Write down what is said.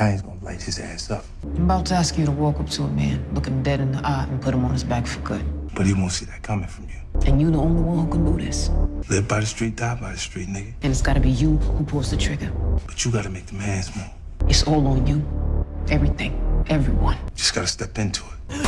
Italian's gonna light his ass up. I'm about to ask you to walk up to a man, look him dead in the eye, and put him on his back for good. But he won't see that coming from you. And you the only one who can do this. Live by the street, die by the street, nigga. And it's gotta be you who pulls the trigger. But you gotta make the man's move. It's all on you. Everything. Everyone. Just gotta step into it.